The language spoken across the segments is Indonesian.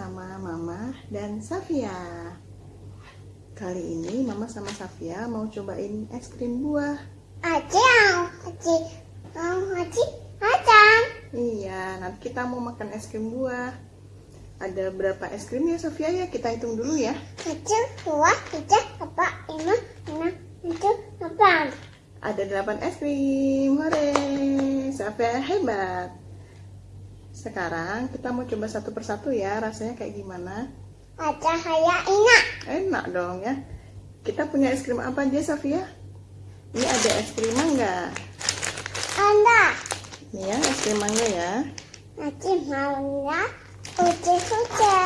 sama Mama dan Safia. Kali ini Mama sama Safia mau cobain es krim buah. Aci, aci, aci, acan. Iya, nanti kita mau makan es krim buah. Ada berapa es krim ya Safia ya? Kita hitung dulu ya. Satu, dua, tiga, empat, lima, enam, tujuh, delapan. Ada 8 es krim. Hore! Safia hebat. Sekarang kita mau coba satu persatu ya. Rasanya kayak gimana? Ada kayak enak. Enak dong ya. Kita punya es krim apa aja Safia? Ini ada es krim mangga. Anda, Ini ya, es krim mangga ya. maunya uji uji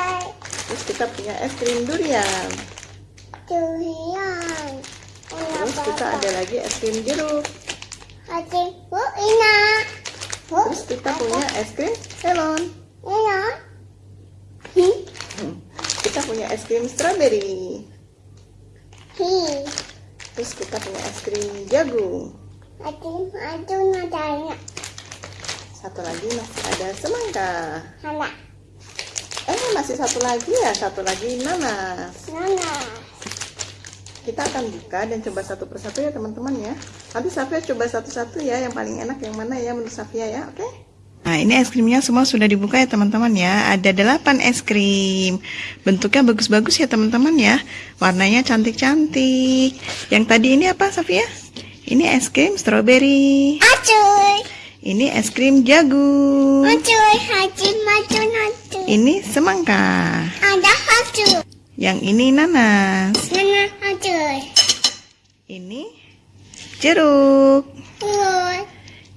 Terus kita punya es krim durian. durian. Terus kita ada lagi es krim jeruk. Aci, bu enak. Terus kita punya es krim melon. Hi, Hmm. Kita punya es krim strawberry. Terus kita punya es krim jagung. Satu lagi masih ada semangka. Eh masih satu lagi ya, satu lagi nanas. nana. Kita akan buka dan coba satu persatu ya teman-teman ya. Nanti Safia coba satu-satu ya, yang paling enak yang mana ya menurut Safia ya, oke? Nah ini es krimnya semua sudah dibuka ya teman-teman ya. Ada 8 es krim. Bentuknya bagus-bagus ya teman-teman ya. Warnanya cantik-cantik. Yang tadi ini apa Safia? Ini es krim strawberry. Acuy, Ini es krim jagung. acuy, aci, maju, maju. Ini semangka. Ada acuy, Yang ini nanas. nana, Ini jeruk. Uy,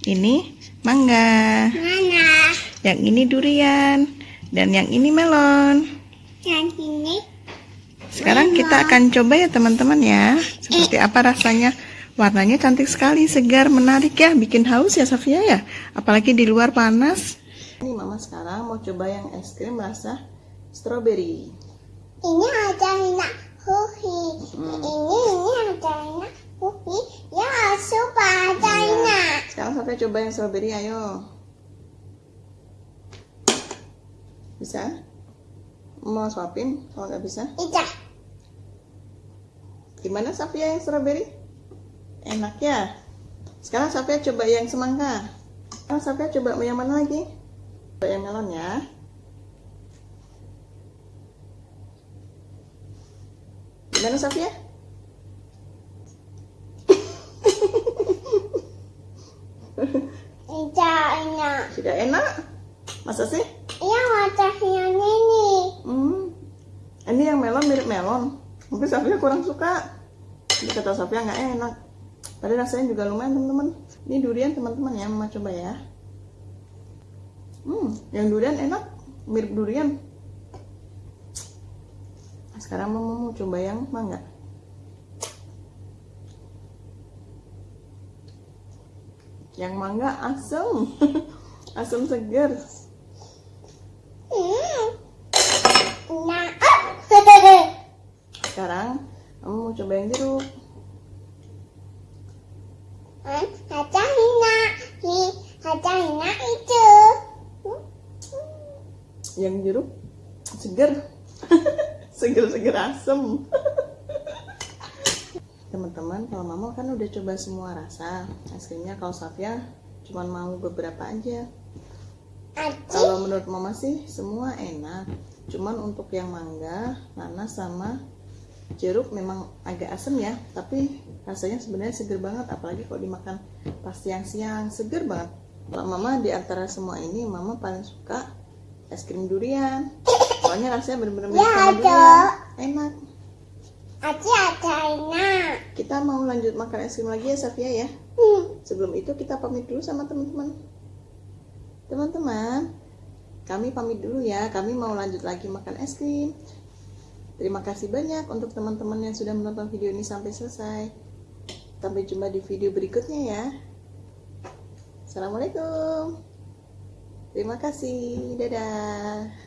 Ini mangga. nana. Yang ini durian. Dan yang ini melon. Yang ini, Sekarang kita akan coba ya teman-teman ya. Seperti apa rasanya. Warnanya cantik sekali, segar, menarik ya. Bikin haus ya Safia ya. Apalagi di luar panas. Ini mama sekarang mau coba yang es krim rasa strawberry. ini ada enak. Huhi, ini, ini ada enak. Huhi, ya, supa ada enak. Sekarang Safia coba yang strawberry, ayo. Bisa? Mau suapin? Kalau nggak bisa, Ida, gimana Safia yang strawberry? Enak ya? Sekarang Safia coba yang semangka. Sekarang Safia coba yang mana lagi? Coba yang melon ya. Gimana Safia? Ida enak. Tidak enak? Masa sih? Ya, ada yang ini. Hmm. Ini yang melon mirip melon. Mungkin Safia kurang suka. Ini kata Safia nggak enak. Tadi rasanya juga lumayan teman-teman. Ini durian teman-teman ya, mama coba ya. Hmm, yang durian enak, mirip durian. Sekarang mama mau coba yang mangga. Yang mangga asam, asam segar. Sekarang kamu mau coba yang jeruk. Yang jeruk seger. Seger-seger asem. Teman-teman, kalau mama kan udah coba semua rasa. Es krimnya kalau Safia cuma mau beberapa aja. Aci, Kalau menurut mama sih semua enak. Cuman untuk yang mangga, nanas sama jeruk memang agak asem ya, tapi rasanya sebenarnya seger banget apalagi kalau dimakan pas siang-siang seger banget. Kalau mama di antara semua ini mama paling suka es krim durian. Soalnya rasanya bener-bener Ya, ada. Enak. aci ada enak. Kita mau lanjut makan es krim lagi ya Safia ya. Hmm. Sebelum itu kita pamit dulu sama teman-teman. Teman-teman, kami pamit dulu ya. Kami mau lanjut lagi makan es krim. Terima kasih banyak untuk teman-teman yang sudah menonton video ini sampai selesai. Sampai jumpa di video berikutnya ya. Assalamualaikum. Terima kasih. Dadah.